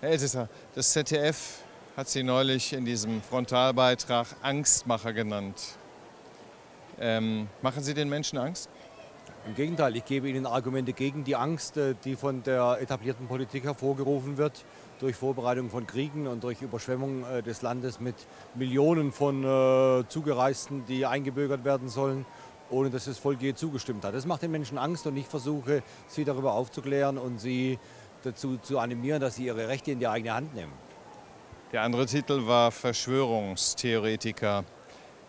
Herr Elsässer, das ZDF hat Sie neulich in diesem Frontalbeitrag Angstmacher genannt. Ähm, machen Sie den Menschen Angst? Im Gegenteil, ich gebe Ihnen Argumente gegen die Angst, äh, die von der etablierten Politik hervorgerufen wird, durch Vorbereitung von Kriegen und durch Überschwemmung äh, des Landes mit Millionen von äh, Zugereisten, die eingebürgert werden sollen, ohne dass das Volk je zugestimmt hat. Das macht den Menschen Angst und ich versuche, sie darüber aufzuklären und sie dazu zu animieren, dass sie ihre Rechte in die eigene Hand nehmen. Der andere Titel war Verschwörungstheoretiker.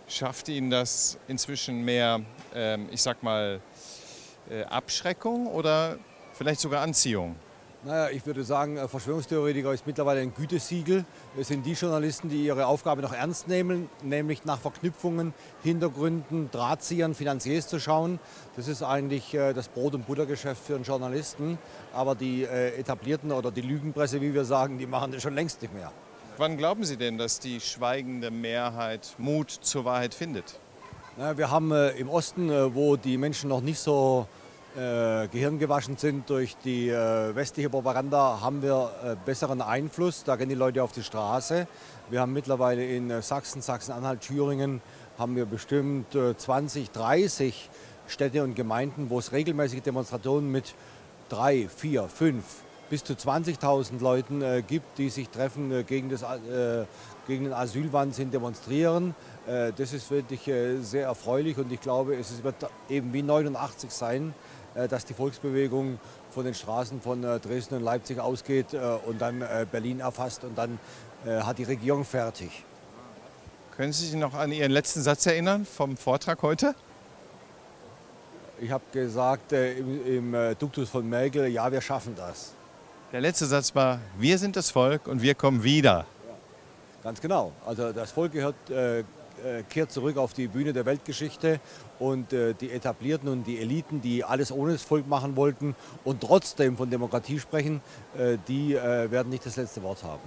Schafft Ihnen das inzwischen mehr, ähm, ich sag mal, äh, Abschreckung oder vielleicht sogar Anziehung? Naja, ich würde sagen, äh, Verschwörungstheoretiker ist mittlerweile ein Gütesiegel. Es sind die Journalisten, die ihre Aufgabe noch ernst nehmen, nämlich nach Verknüpfungen, Hintergründen, Drahtziehern, Finanziers zu schauen. Das ist eigentlich äh, das Brot- und Buttergeschäft für einen Journalisten. Aber die äh, etablierten oder die Lügenpresse, wie wir sagen, die machen das schon längst nicht mehr. Wann glauben Sie denn, dass die schweigende Mehrheit Mut zur Wahrheit findet? Na, wir haben im Osten, wo die Menschen noch nicht so äh, gehirngewaschen sind durch die äh, westliche Propaganda, haben wir äh, besseren Einfluss. Da gehen die Leute auf die Straße. Wir haben mittlerweile in Sachsen, Sachsen-Anhalt, Thüringen haben wir bestimmt 20, äh, 30 Städte und Gemeinden, wo es regelmäßige Demonstrationen mit drei, vier, fünf bis zu 20.000 Leuten äh, gibt, die sich treffen äh, gegen, das, äh, gegen den Asylwahnsinn demonstrieren. Äh, das ist wirklich äh, sehr erfreulich und ich glaube, es wird eben wie 89 sein, äh, dass die Volksbewegung von den Straßen von Dresden und Leipzig ausgeht und dann Berlin erfasst und dann hat die Regierung fertig. Können Sie sich noch an Ihren letzten Satz erinnern vom Vortrag heute? Ich habe gesagt im, im Duktus von Merkel, ja, wir schaffen das. Der letzte Satz war, wir sind das Volk und wir kommen wieder. Ganz genau. Also das Volk gehört, äh, äh, kehrt zurück auf die Bühne der Weltgeschichte und äh, die Etablierten und die Eliten, die alles ohne das Volk machen wollten und trotzdem von Demokratie sprechen, äh, die äh, werden nicht das letzte Wort haben.